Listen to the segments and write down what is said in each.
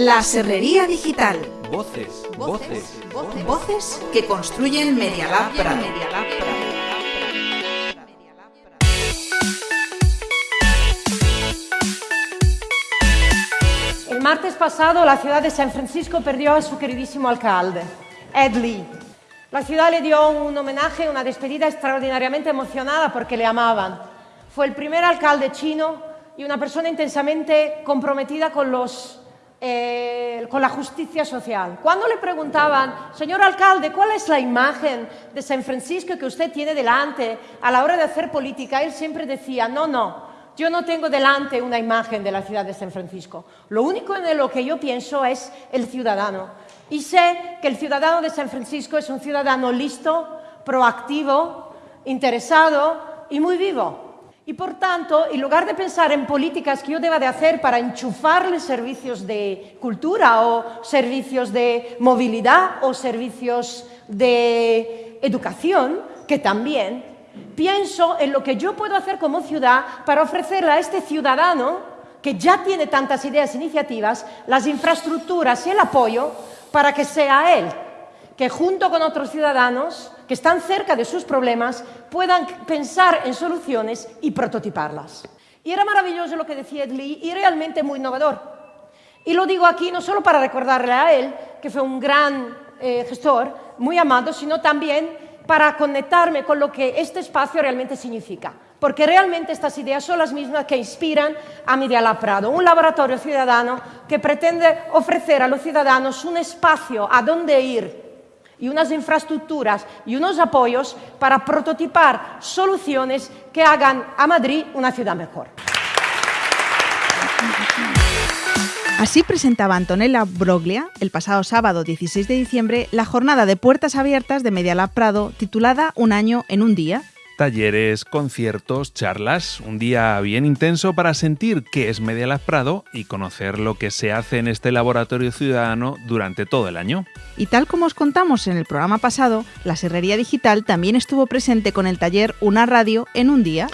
La Serrería Digital. Voces, voces, Voces que construyen Medialab Prado. El martes pasado la ciudad de San Francisco perdió a su queridísimo alcalde, Ed Lee. La ciudad le dio un homenaje, una despedida extraordinariamente emocionada porque le amaban. Fue el primer alcalde chino y una persona intensamente comprometida con, los, eh, con la justicia social. Cuando le preguntaban, señor alcalde, ¿cuál es la imagen de San Francisco que usted tiene delante a la hora de hacer política? Él siempre decía, no, no, yo no tengo delante una imagen de la ciudad de San Francisco. Lo único en lo que yo pienso es el ciudadano. Y sé que el ciudadano de San Francisco es un ciudadano listo, proactivo, interesado y muy vivo. Y por tanto, en lugar de pensar en políticas que yo deba de hacer para enchufarle servicios de cultura o servicios de movilidad o servicios de educación, que también, pienso en lo que yo puedo hacer como ciudad para ofrecerle a este ciudadano que ya tiene tantas ideas e iniciativas, las infraestructuras y el apoyo para que sea él que junto con otros ciudadanos que están cerca de sus problemas puedan pensar en soluciones y prototiparlas. Y era maravilloso lo que decía Ed Lee y realmente muy innovador. Y lo digo aquí no solo para recordarle a él, que fue un gran eh, gestor, muy amado, sino también para conectarme con lo que este espacio realmente significa. Porque realmente estas ideas son las mismas que inspiran a Media Prado, un laboratorio ciudadano que pretende ofrecer a los ciudadanos un espacio a donde ir y unas infraestructuras y unos apoyos para prototipar soluciones que hagan a Madrid una ciudad mejor. Así presentaba Antonella Broglia el pasado sábado 16 de diciembre la jornada de puertas abiertas de Medialab Prado titulada Un año en un día, talleres, conciertos, charlas, un día bien intenso para sentir qué es Media Prado y conocer lo que se hace en este laboratorio ciudadano durante todo el año. Y tal como os contamos en el programa pasado, la Serrería Digital también estuvo presente con el taller Una Radio en un día.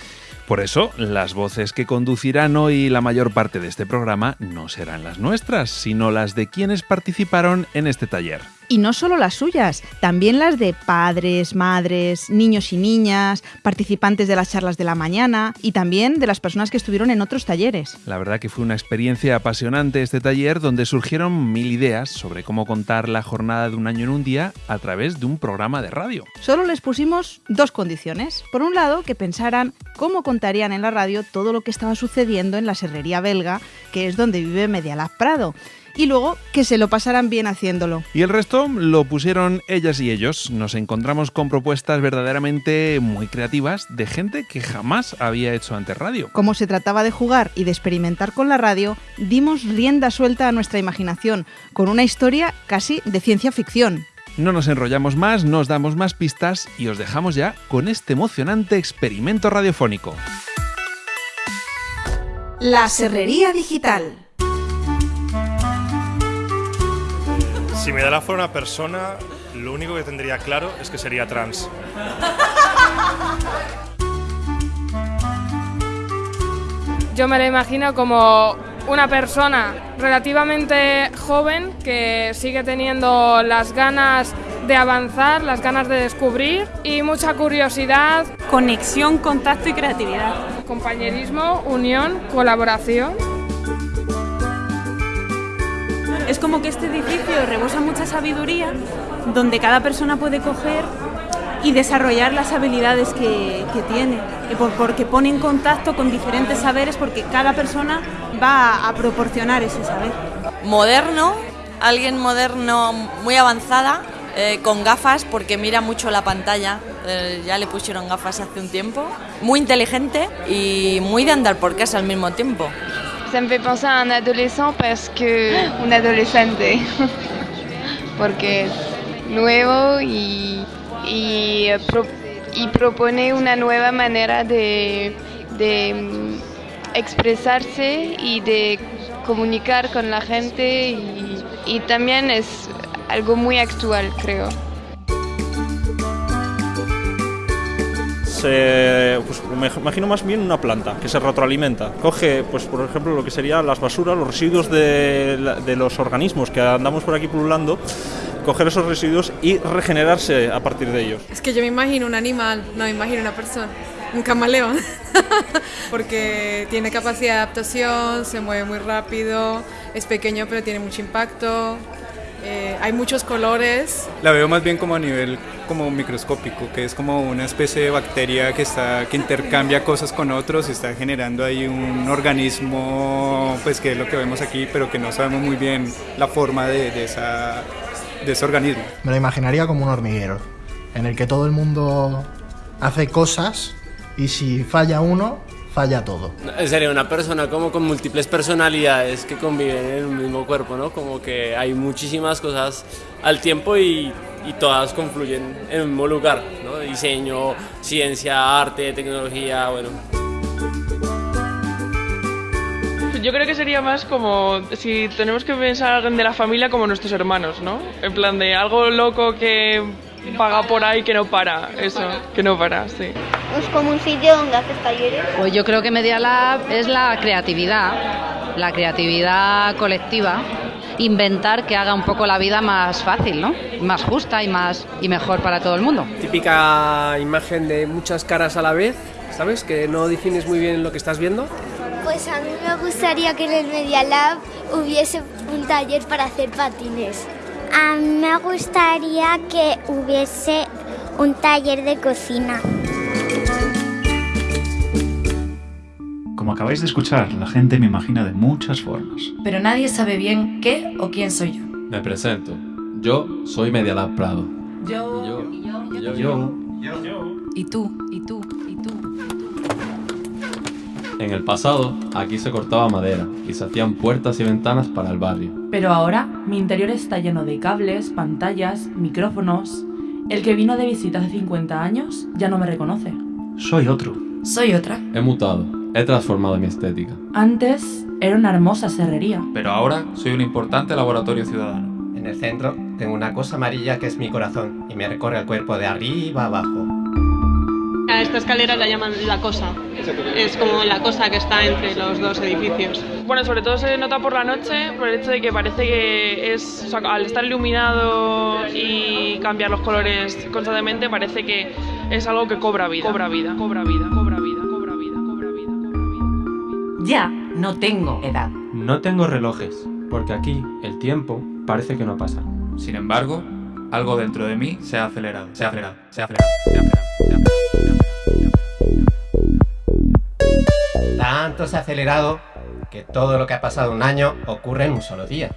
Por eso, las voces que conducirán hoy la mayor parte de este programa no serán las nuestras, sino las de quienes participaron en este taller. Y no solo las suyas, también las de padres, madres, niños y niñas, participantes de las charlas de la mañana y también de las personas que estuvieron en otros talleres. La verdad que fue una experiencia apasionante este taller donde surgieron mil ideas sobre cómo contar la jornada de un año en un día a través de un programa de radio. Solo les pusimos dos condiciones. Por un lado, que pensaran cómo contarían en la radio todo lo que estaba sucediendo en la serrería belga, que es donde vive Medialab Prado y luego que se lo pasaran bien haciéndolo. Y el resto lo pusieron ellas y ellos. Nos encontramos con propuestas verdaderamente muy creativas de gente que jamás había hecho antes radio. Como se trataba de jugar y de experimentar con la radio, dimos rienda suelta a nuestra imaginación, con una historia casi de ciencia ficción. No nos enrollamos más, nos damos más pistas y os dejamos ya con este emocionante experimento radiofónico. La Serrería Digital. Si me da fuera una persona, lo único que tendría claro es que sería trans. Yo me la imagino como una persona relativamente joven que sigue teniendo las ganas de avanzar, las ganas de descubrir y mucha curiosidad. Conexión, contacto y creatividad. Compañerismo, unión, colaboración es como que este edificio rebosa mucha sabiduría, donde cada persona puede coger y desarrollar las habilidades que, tiene, porque pone en contacto con diferentes saberes, porque cada persona va a proporcionar ese saber. Moderno, alguien moderno muy avanzada, eh, con gafas porque mira mucho la pantalla, eh, ya le pusieron gafas hace un tiempo, muy inteligente y muy de andar por casa al mismo tiempo. Ça me fait penser à un adolescent parce que... Un adolescente. Porque nuevo y, y, y, propone una nueva manera de, de mm, expresarse y de comunicar con la gente y, y también es algo muy actual, creo. Eh, pues me imagino más bien una planta que se retroalimenta. Coge, pues por ejemplo, lo que serían las basuras, los residuos de, de los organismos que andamos por aquí pululando, coger esos residuos y regenerarse a partir de ellos. Es que yo me imagino un animal, no me imagino una persona, un camaleón, porque tiene capacidad de adaptación, se mueve muy rápido, es pequeño pero tiene mucho impacto, eh, hay muchos colores. La veo más bien como a nivel como microscópico, que es como una especie de bacteria que está que intercambia cosas con otros y está generando ahí un organismo, pues que es lo que vemos aquí, pero que no sabemos muy bien la forma de, de esa de ese organismo. Me lo imaginaría como un hormiguero, en el que todo el mundo hace cosas y si falla uno, falla todo. Sería una persona como con múltiples personalidades que conviven en el mismo cuerpo, ¿no? Como que hay muchísimas cosas al tiempo y, y todas confluyen en el mismo lugar, ¿no? Diseño, ciencia, arte, tecnología, bueno. Yo creo que sería más como si tenemos que pensar a alguien de la familia como nuestros hermanos, ¿no? En plan de algo loco que vaga por ahí que no para, eso, que no para, sí. Es como un sitio donde haces talleres. Pues yo creo que Media Lab es la creatividad, la creatividad colectiva, inventar que haga un poco la vida más fácil, ¿no? Más justa y más y mejor para todo el mundo. Típica imagen de muchas caras a la vez, ¿sabes? Que no defines muy bien lo que estás viendo. Pues a mí me gustaría que en el Media Lab hubiese un taller para hacer patines. A mí me gustaría que hubiese un taller de cocina. Como acabáis de escuchar, la gente me imagina de muchas formas. Pero nadie sabe bien qué o quién soy yo. Me presento. Yo soy Media Lab Prado. Yo. Yo. Yo. Yo. Y tú. Y tú. Y tú. En el pasado, aquí se cortaba madera y se hacían puertas y ventanas para el barrio. Pero ahora mi interior está lleno de cables, pantallas, micrófonos. El que vino de visita hace 50 años ya no me reconoce. Soy otro. Soy otra. He mutado, he transformado mi estética. Antes era una hermosa serrería. Pero ahora soy un importante laboratorio ciudadano. En el centro tengo una cosa amarilla que es mi corazón y me recorre el cuerpo de arriba a abajo. Esta escalera la llaman la cosa. Es como la cosa que está entre los dos edificios. Bueno, sobre todo se nota por la noche, por el hecho de que parece que es, o sea, al estar iluminado y cambiar los colores constantemente, parece que es algo que cobra vida, cobra vida, cobra vida, cobra vida, cobra vida, cobra vida, cobra vida. Ya no tengo edad. No tengo relojes, porque aquí el tiempo parece que no pasa. Sin embargo, algo dentro de mí se ha acelerado, se ha acelerado, se ha acelerado, se ha acelerado. Se ha acelerado. Tanto se ha acelerado que todo lo que ha pasado un año ocurre en un solo día.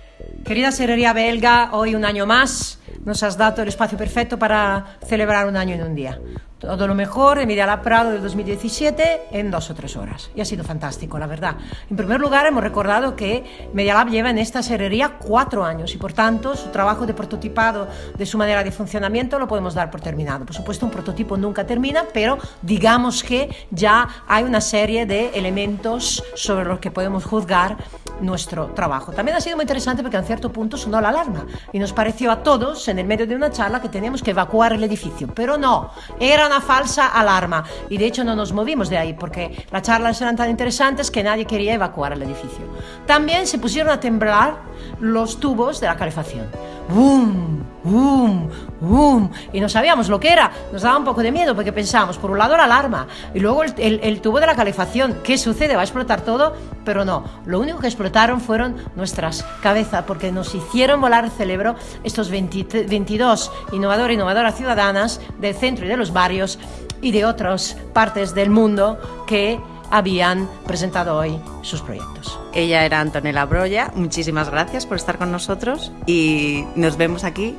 Querida Serrería Belga, hoy un año más nos has dado el espacio perfecto para celebrar un año en un día. Todo lo mejor en Lab Prado del 2017 en dos o tres horas. Y ha sido fantástico, la verdad. En primer lugar, hemos recordado que Media Lab lleva en esta serrería cuatro años y, por tanto, su trabajo de prototipado de su manera de funcionamiento lo podemos dar por terminado. Por supuesto, un prototipo nunca termina, pero digamos que ya hay una serie de elementos sobre los que podemos juzgar nuestro trabajo. También ha sido muy interesante porque un cierto punto sonó la alarma y nos pareció a todos, en el medio de una charla, que teníamos que evacuar el edificio. Pero no, era una falsa alarma y de hecho no nos movimos de ahí porque las charlas eran tan interesantes que nadie quería evacuar el edificio. También se pusieron a temblar los tubos de la calefacción. ¡Bum! ¡Bum! ¡Bum! Y no sabíamos lo que era. Nos daba un poco de miedo porque pensábamos, por un lado la alarma y luego el, tubo de la calefacción. ¿Qué sucede? ¿Va a explotar todo? Pero no. Lo único que explotaron fueron nuestras cabezas porque nos hicieron volar el cerebro estos 20, 22 innovadores innovadoras ciudadanas del centro y de los barrios y de otras partes del mundo que habían presentado hoy sus proyectos. Ella era Antonella Broya, muchísimas gracias por estar con nosotros y nos vemos aquí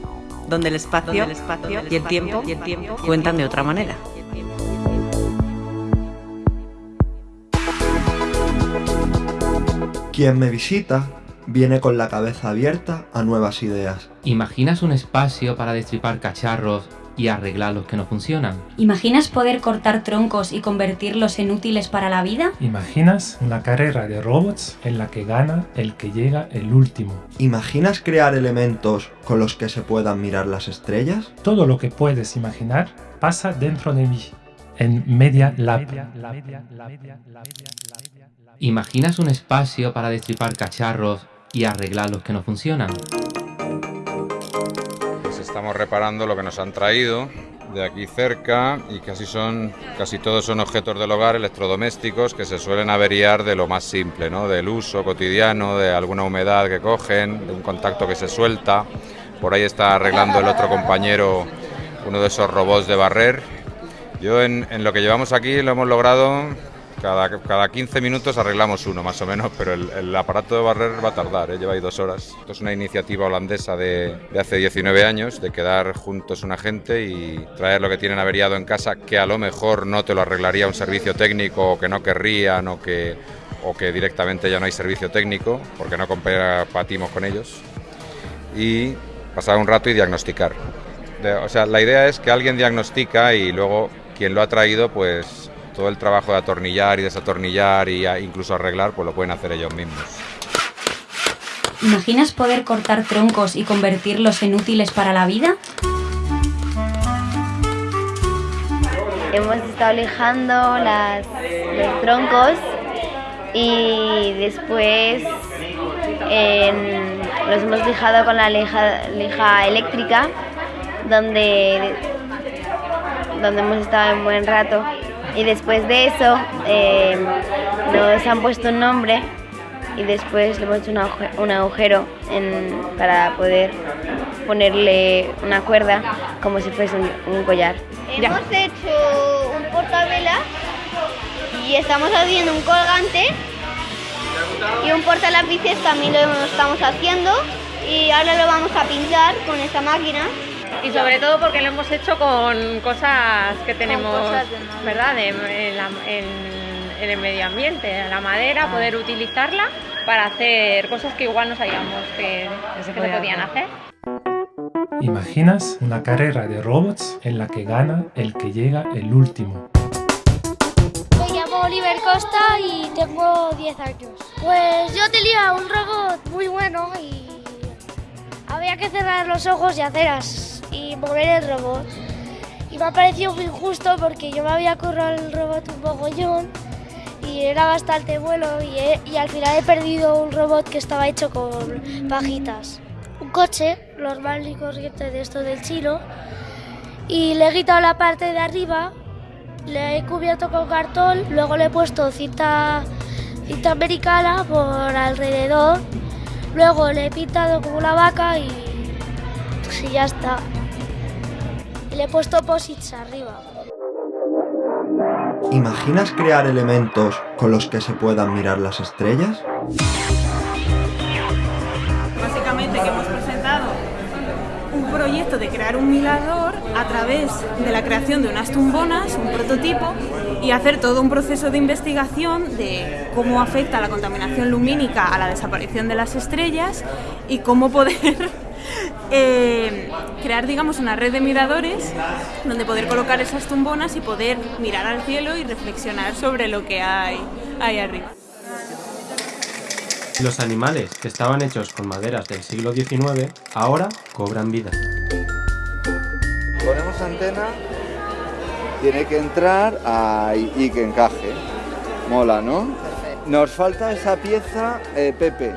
donde el espacio, donde el espacio y, el tiempo, y el tiempo cuentan de otra manera. Quien me visita viene con la cabeza abierta a nuevas ideas. ¿Imaginas un espacio para destripar cacharros y arreglar los que no funcionan? ¿Imaginas poder cortar troncos y convertirlos en útiles para la vida? ¿Imaginas una carrera de robots en la que gana el que llega el último? ¿Imaginas crear elementos con los que se puedan mirar las estrellas? Todo lo que puedes imaginar pasa dentro de mí. en Media Lab. ¿Imaginas un espacio para destripar cacharros y arreglar los que no funcionan? Estamos reparando lo que nos han traído de aquí cerca y casi son casi todos son objetos del hogar electrodomésticos que se suelen averiar de lo más simple, ¿no? del uso cotidiano, de alguna humedad que cogen, de un contacto que se suelta. Por ahí está arreglando el otro compañero uno de esos robots de barrer. Yo en, en lo que llevamos aquí lo hemos logrado cada, cada 15 minutos arreglamos uno más o menos, pero el, aparato de barrer va a tardar, ¿eh? lleva ahí dos horas. Esto es una iniciativa holandesa de, hace 19 años, de quedar juntos una gente y traer lo que tienen averiado en casa, que a lo mejor no te lo arreglaría un servicio técnico o que no querrían o que, o que directamente ya no hay servicio técnico, porque no compartimos con ellos. Y pasar un rato y diagnosticar. O sea, la idea es que alguien diagnostica y luego quien lo ha traído pues todo el trabajo de atornillar y desatornillar e incluso arreglar, pues lo pueden hacer ellos mismos. ¿Imaginas poder cortar troncos y convertirlos en útiles para la vida? Hemos estado lijando las, los troncos y después eh, los hemos lijado con la lija, lija eléctrica donde, donde hemos estado un buen rato y después de eso eh, nos han puesto un nombre y después le hemos hecho un agujero en, para poder ponerle una cuerda como si fuese un, un collar. Hemos ya. hecho un portavelas y estamos haciendo un colgante y un portalápices también lo estamos haciendo y ahora lo vamos a pintar con esta máquina y sobre todo porque lo hemos hecho con cosas que tenemos, cosas ¿verdad? En, en, la, en, en, el medio ambiente, la madera, ah. poder utilizarla para hacer cosas que igual no sabíamos que, que se, que se podían hacer. ¿Imaginas una carrera de robots en la que gana el que llega el último? Me llamo Oliver Costa y tengo 10 años. Pues yo tenía un robot muy bueno y había que cerrar los ojos y hacer así y mover el robot. Y me ha parecido muy injusto porque yo me había currado el robot un mogollón y era bastante bueno y, y, al final he perdido un robot que estaba hecho con pajitas. Un coche normal y corriente de esto del chino y le he quitado la parte de arriba, le he cubierto con cartón, luego le he puesto cinta, cinta americana por alrededor, luego le he pintado como una vaca y, y ya está le he puesto posits arriba. ¿Imaginas crear elementos con los que se puedan mirar las estrellas? Básicamente que hemos presentado un proyecto de crear un mirador a través de la creación de unas tumbonas, un prototipo, y hacer todo un proceso de investigación de cómo afecta la contaminación lumínica a la desaparición de las estrellas y cómo poder eh, crear, digamos, una red de miradores donde poder colocar esas tumbonas y poder mirar al cielo y reflexionar sobre lo que hay ahí arriba. Los animales que estaban hechos con maderas del siglo XIX ahora cobran vida. Ponemos antena, tiene que entrar y que encaje. Mola, ¿no? Nos falta esa pieza, eh, Pepe.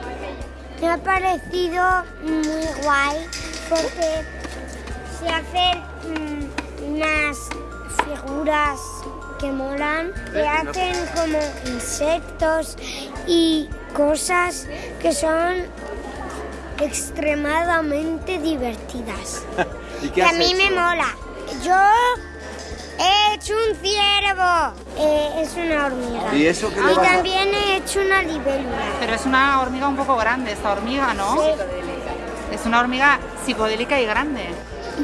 Me ha parecido muy guay porque se hacen mmm, unas figuras que molan, se hacen como insectos y cosas que son extremadamente divertidas. ¿Y qué que a mí hecho? me mola. Yo he hecho un ciervo. Eh, es una hormiga. ¿Y eso qué le Y vas a- también he hecho una libélula. Pero es una hormiga un poco grande, esta hormiga, ¿no? Es una hormiga psicodélica y grande.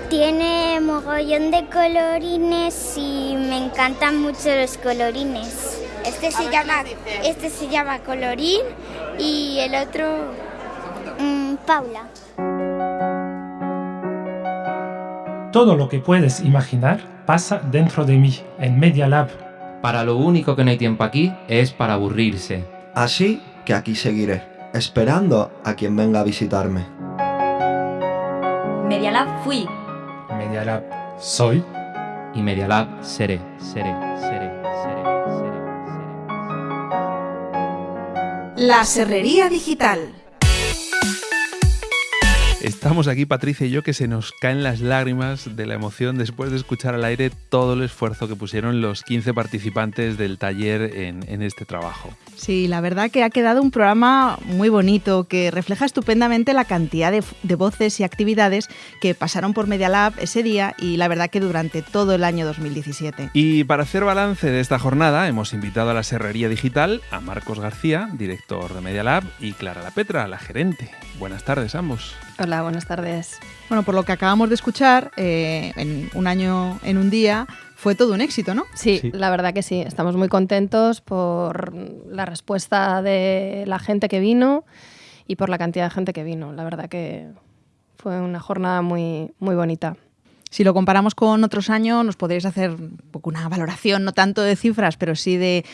Tiene mogollón de colorines y me encantan mucho los colorines. Este se llama, este se llama colorín y el otro mm, Paula. Todo lo que puedes imaginar pasa dentro de mí, en Media Lab. Para lo único que no hay tiempo aquí es para aburrirse. Así que aquí seguiré, esperando a quien venga a visitarme. Media Lab fui. Media Lab soy. y Media Lab seré, seré, seré, seré, seré. La Serrería Digital. Estamos aquí, Patricia y yo, que se nos caen las lágrimas de la emoción después de escuchar al aire todo el esfuerzo que pusieron los 15 participantes del taller en, en este trabajo. Sí, la verdad que ha quedado un programa muy bonito que refleja estupendamente la cantidad de, de, voces y actividades que pasaron por Media Lab ese día y la verdad que durante todo el año 2017. Y para hacer balance de esta jornada hemos invitado a la Serrería Digital a Marcos García, director de Media Lab, y Clara La Petra, la gerente. Buenas tardes ambos. Hola, buenas tardes. Bueno, por lo que acabamos de escuchar, eh, en un año, en un día, fue todo un éxito, ¿no? Sí, sí, la verdad que sí. Estamos muy contentos por la respuesta de la gente que vino y por la cantidad de gente que vino. La verdad que fue una jornada muy, muy bonita. Si lo comparamos con otros años, nos podréis hacer un poco una valoración, no tanto de cifras, pero sí de,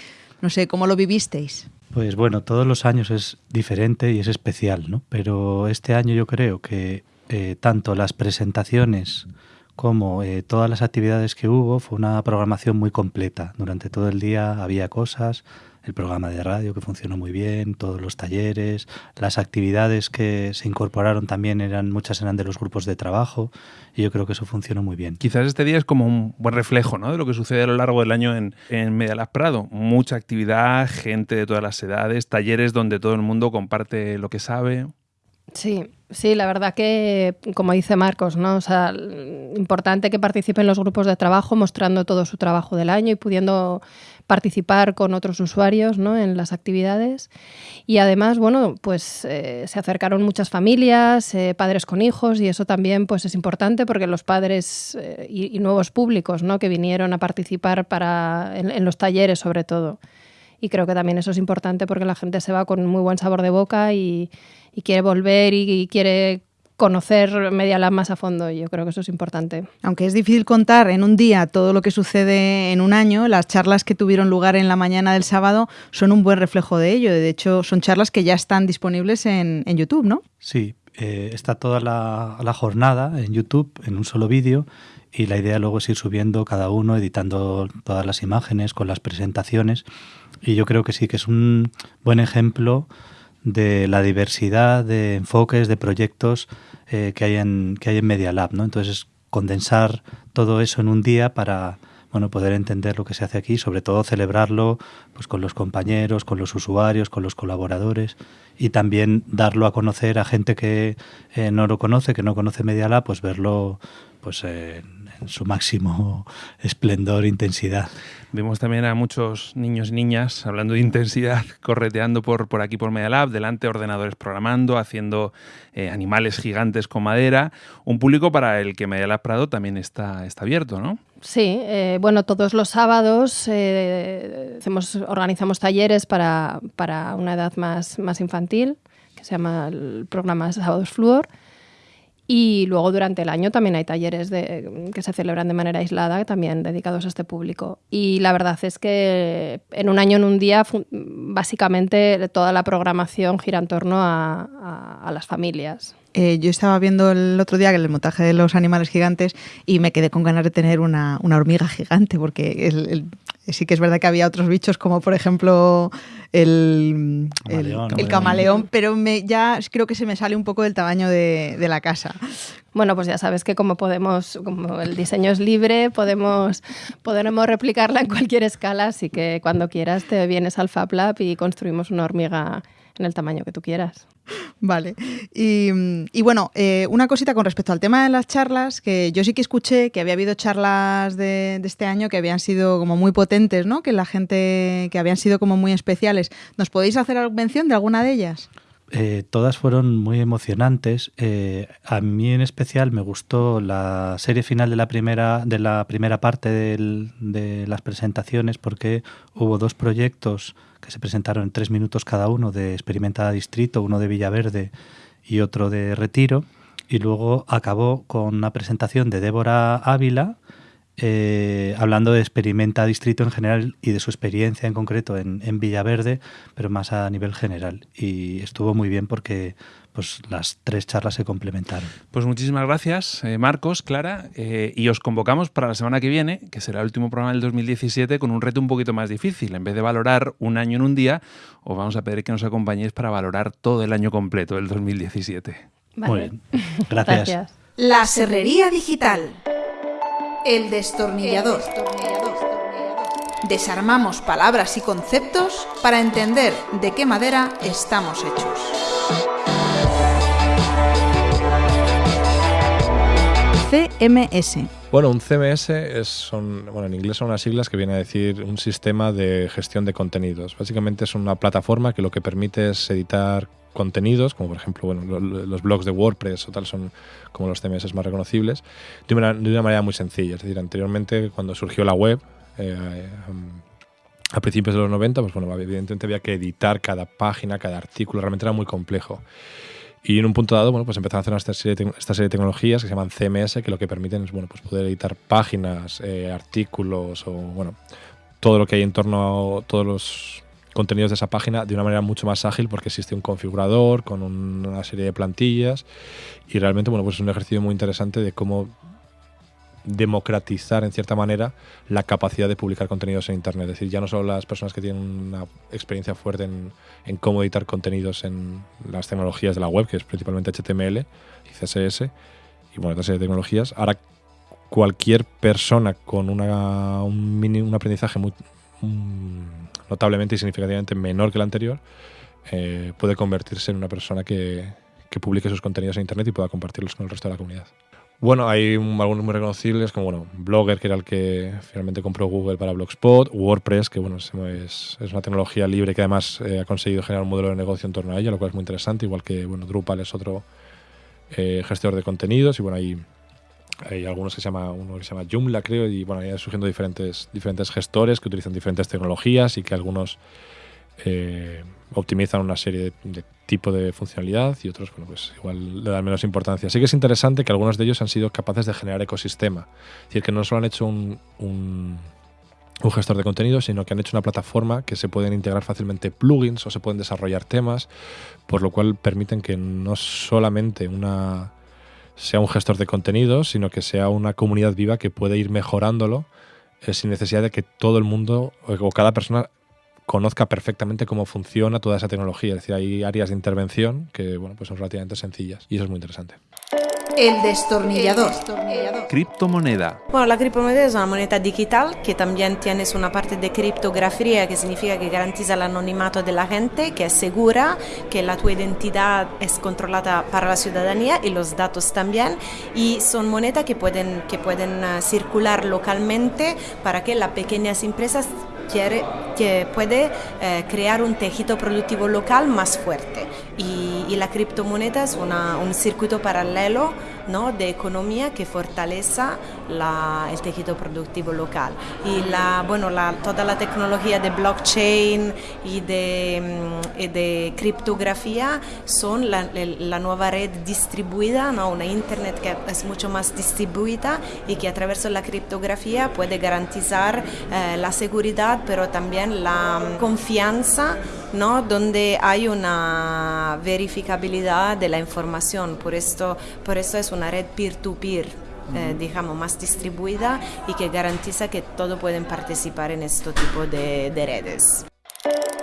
no sé, cómo lo vivisteis. Pues bueno, todos los años es diferente y es especial, ¿no? Pero este año yo creo que eh, tanto las presentaciones como eh, todas las actividades que hubo fue una programación muy completa. Durante todo el día había cosas, el programa de radio que funcionó muy bien, todos los talleres, las actividades que se incorporaron también eran muchas eran de los grupos de trabajo y yo creo que eso funcionó muy bien. Quizás este día es como un buen reflejo ¿no? de lo que sucede a lo largo del año en, en Medialab Prado. Mucha actividad, gente de todas las edades, talleres donde todo el mundo comparte lo que sabe. Sí, sí, la verdad que, como dice Marcos, ¿no? O sea, importante que participen los grupos de trabajo mostrando todo su trabajo del año y pudiendo participar con otros usuarios ¿no? en las actividades. Y además, bueno, pues eh, se acercaron muchas familias, eh, padres con hijos, y eso también pues, es importante porque los padres eh, y, nuevos públicos ¿no? que vinieron a participar para, en los talleres sobre todo. Y creo que también eso es importante porque la gente se va con muy buen sabor de boca y, y quiere volver y, y quiere conocer Media Lab más a fondo y yo creo que eso es importante. Aunque es difícil contar en un día todo lo que sucede en un año, las charlas que tuvieron lugar en la mañana del sábado son un buen reflejo de ello. De hecho, son charlas que ya están disponibles en, en YouTube, ¿no? Sí, eh, está toda la, la, jornada en YouTube en un solo vídeo y la idea luego es ir subiendo cada uno, editando todas las imágenes con las presentaciones y yo creo que sí que es un buen ejemplo de la diversidad de enfoques, de proyectos eh, que, hay en, que hay en Media Lab. ¿no? Entonces, condensar todo eso en un día para bueno, poder entender lo que se hace aquí, sobre todo celebrarlo pues, con los compañeros, con los usuarios, con los colaboradores y también darlo a conocer a gente que eh, no lo conoce, que no conoce Media Lab, pues verlo pues, en su máximo esplendor, intensidad. Vimos también a muchos niños y niñas, hablando de intensidad, correteando por, por aquí por Media Lab, delante ordenadores programando, haciendo eh, animales gigantes con madera. Un público para el que Media Lab Prado también está, está abierto, ¿no? Sí, eh, bueno, todos los sábados eh, hacemos, organizamos talleres para, para una edad más, más infantil, que se llama el programa Sábados Fluor. Y luego durante el año también hay talleres de, que se celebran de manera aislada, también dedicados a este público. Y la verdad es que en un año, en un día, básicamente toda la programación gira en torno a, a las familias. Eh, yo estaba viendo el otro día el montaje de los animales gigantes y me quedé con ganas de tener una, una hormiga gigante, porque el, el, sí que es verdad que había otros bichos, como por ejemplo el camaleón, el, el camaleón pero me, ya creo que se me sale un poco del tamaño de, de, la casa. Bueno, pues ya sabes que como podemos, como el diseño es libre, podemos, podremos replicarla en cualquier escala, así que cuando quieras te vienes al Fab Lab y construimos una hormiga en el tamaño que tú quieras. Vale. Y, bueno, eh, una cosita con respecto al tema de las charlas, que yo sí que escuché que había habido charlas de, de, este año que habían sido como muy potentes, ¿no? Que la gente, que habían sido como muy especiales. ¿Nos podéis hacer mención de alguna de ellas? Eh, todas fueron muy emocionantes. Eh, a mí en especial me gustó la serie final de la primera, de la primera parte de las presentaciones porque hubo dos proyectos que se presentaron en tres minutos cada uno de Experimenta Distrito, uno de Villaverde y otro de Retiro. Y luego acabó con una presentación de Débora Ávila eh, hablando de Experimenta Distrito en general y de su experiencia en concreto en, en Villaverde, pero más a nivel general. Y estuvo muy bien porque pues las tres charlas se complementaron. Pues muchísimas gracias, eh, Marcos, Clara, eh, y os convocamos para la semana que viene, que será el último programa del 2017, con un reto un poquito más difícil. En vez de valorar un año en un día, os vamos a pedir que nos acompañéis para valorar todo el año completo del 2017. Vale. Muy bien. Gracias. Gracias. La Serrería Digital. El destornillador. Desarmamos palabras y conceptos para entender de qué madera estamos hechos. CMS. Bueno, un CMS es, son, bueno, en inglés son unas siglas que viene a decir un sistema de gestión de contenidos. Básicamente es una plataforma que lo que permite es editar contenidos, como por ejemplo bueno, lo- lo- los blogs de WordPress o tal son como los CMS más reconocibles, de una, manera muy sencilla. Es decir, anteriormente cuando surgió la web, eh, um, a principios de los 90, pues bueno, evidentemente había que editar cada página, cada artículo, realmente era muy complejo. Y en un punto dado, bueno, pues empezaron a hacer esta serie de tecnologías que se llaman CMS, que lo que permiten es, bueno, pues poder editar páginas, eh, artículos o, bueno, todo lo que hay en torno a todos los contenidos de esa página de una manera mucho más ágil porque existe un configurador con un- una serie de plantillas y realmente, bueno, pues es un ejercicio muy interesante de cómo democratizar en cierta manera la capacidad de publicar contenidos en Internet. Es decir, ya no solo las personas que tienen una experiencia fuerte en, cómo editar contenidos en las tecnologías de la web, que es principalmente HTML y CSS, y bueno, otra serie de tecnologías, ahora cualquier persona con una, un, mini- un aprendizaje muy, notablemente y significativamente menor que el anterior, eh, puede convertirse en una persona que, que publique sus contenidos en Internet y pueda compartirlos con el resto de la comunidad. Bueno, hay un- algunos muy reconocibles, como bueno, Blogger, que era el que finalmente compró Google para Blogspot, WordPress, que bueno, es una tecnología libre que además eh, ha conseguido generar un modelo de negocio en torno a ella, lo cual es muy interesante, igual que bueno, Drupal es otro eh, gestor de contenidos, y bueno, hay, hay algunos que se llama, uno que se llama Joomla, creo, y bueno, ahí surgiendo diferentes, diferentes gestores que utilizan diferentes tecnologías y que algunos eh, optimizan una serie de, de tipo de funcionalidad y otros, bueno, pues igual le dan menos importancia. Sí que es interesante que algunos de ellos han sido capaces de generar ecosistema. Es decir, que no solo han hecho un, un, gestor de contenidos, sino que han hecho una plataforma que se pueden integrar fácilmente plugins o se pueden desarrollar temas, por lo cual permiten que no solamente una sea un gestor de contenidos, sino que sea una comunidad viva que puede ir mejorándolo eh, sin necesidad de que todo el mundo o o cada persona conozca perfectamente cómo funciona toda esa tecnología. Es decir, hay áreas de intervención que bueno, pues son relativamente sencillas y eso es muy interesante. El destornillador. Criptomoneda. Bueno, la criptomoneda es una moneda digital que también tienes una parte de criptografía que significa que garantiza el anonimato de la gente, que es segura, que la tu identidad es controlada para la ciudadanía y los datos también. Y son monedas que pueden, que pueden eh, circular localmente para que las pequeñas empresas quiere, que puede eh, crear un tejido productivo local más fuerte. Y, la criptomoneda es un circuito paralelo ¿no? de economía que fortalece la- el tejido productivo local. Y la, bueno, toda la tecnología de blockchain y de, mm, y de criptografía son la nueva red distribuida, ¿no? una internet que es mucho más distribuida y que a través de la criptografía puede garantizar eh, la seguridad, pero también la mm, confianza, ¿no? donde hay una verificabilidad de la información. Por esto, por eso es una red peer-to-peer. eh, digamos, más distribuida y que garantiza que todos pueden participar en este tipo de, de redes.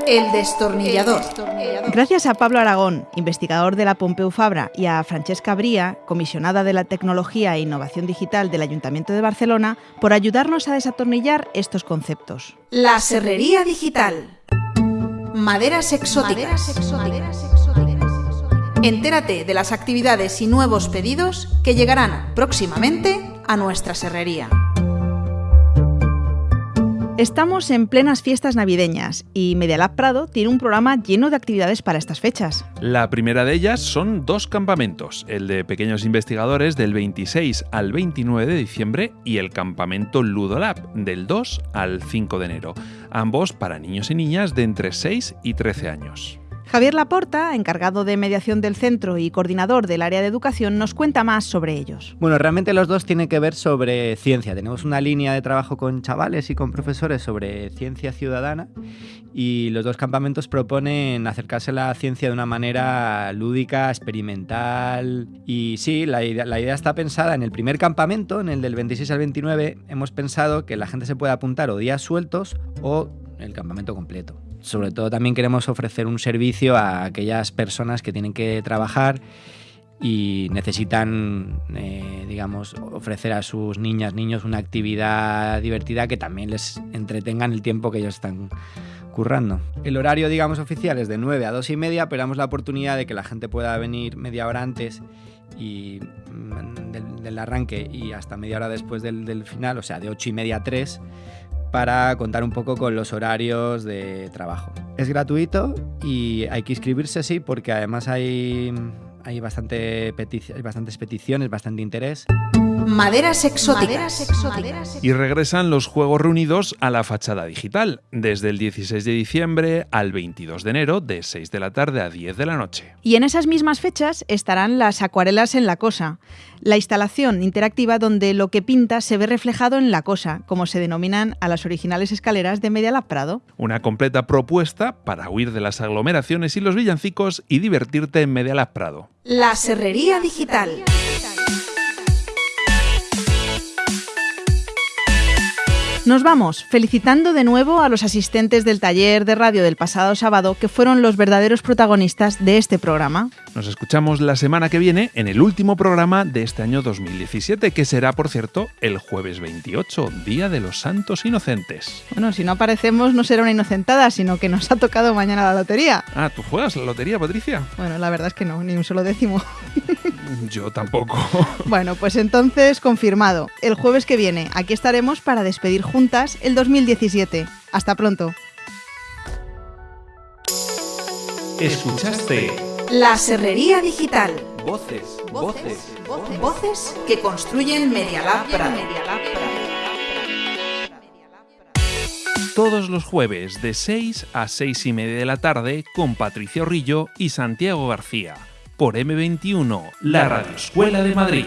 El destornillador. Gracias a Pablo Aragón, investigador de la Pompeu Fabra, y a Francesca Bría, comisionada de la Tecnología e Innovación Digital del Ayuntamiento de Barcelona, por ayudarnos a desatornillar estos conceptos. La Serrería Digital. Maderas exóticas. Entérate de las actividades y nuevos pedidos que llegarán próximamente a nuestra serrería. Estamos en plenas fiestas navideñas y Medialab Prado tiene un programa lleno de actividades para estas fechas. La primera de ellas son dos campamentos, el de pequeños investigadores del 26 al 29 de diciembre y el campamento Ludolab del 2 al 5 de enero, ambos para niños y niñas de entre 6 y 13 años. Javier Laporta, encargado de mediación del centro y coordinador del área de educación, nos cuenta más sobre ellos. Bueno, realmente los dos tienen que ver sobre ciencia. Tenemos una línea de trabajo con chavales y con profesores sobre ciencia ciudadana y los dos campamentos proponen acercarse a la ciencia de una manera lúdica, experimental y sí, la idea, la idea está pensada en el primer campamento, en el del 26 al 29, hemos pensado que la gente se puede apuntar o días sueltos o el campamento completo sobre todo también queremos ofrecer un servicio a aquellas personas que tienen que trabajar y necesitan, eh, digamos, ofrecer a sus niñas, niños una actividad divertida que también les entretenga en el tiempo que ellos están currando. El horario, digamos, oficial es de 9 a 2 y media, pero damos la oportunidad de que la gente pueda venir media hora antes y mm, del, del arranque y hasta media hora después del, del final, o sea, de 8 y media a 3, para contar un poco con los horarios de trabajo. Es gratuito y hay que inscribirse, sí, porque además hay, hay, bastante hay bastantes peticiones, bastante interés. Maderas exóticas. Y regresan los Juegos Reunidos a la fachada digital, desde el 16 de diciembre al 22 de enero, de 6 de la tarde a 10 de la noche. Y en esas mismas fechas estarán las acuarelas en la cosa, la instalación interactiva donde lo que pinta se ve reflejado en la cosa, como se denominan a las originales escaleras de Media Lab Prado. Una completa propuesta para huir de las aglomeraciones y los villancicos y divertirte en Media Lab Prado. La serrería digital. Nos vamos felicitando de nuevo a los asistentes del taller de radio del pasado sábado que fueron los verdaderos protagonistas de este programa. Nos escuchamos la semana que viene en el último programa de este año 2017, que será, por cierto, el jueves 28, Día de los Santos Inocentes. Bueno, si no aparecemos no será una inocentada, sino que nos ha tocado mañana la lotería. Ah, ¿tú juegas la lotería, Patricia? Bueno, la verdad es que no, ni un solo décimo. Yo tampoco. Bueno, pues entonces confirmado. El jueves que viene aquí estaremos para despedir juntas el 2017. Hasta pronto. Escuchaste La serrería digital. Voces, voces, Voces que construyen Media Lab Prado. Todos los jueves de 6 a 6 y media de la tarde con Patricia Rillo y Santiago García por M21, la Radio Escuela de Madrid.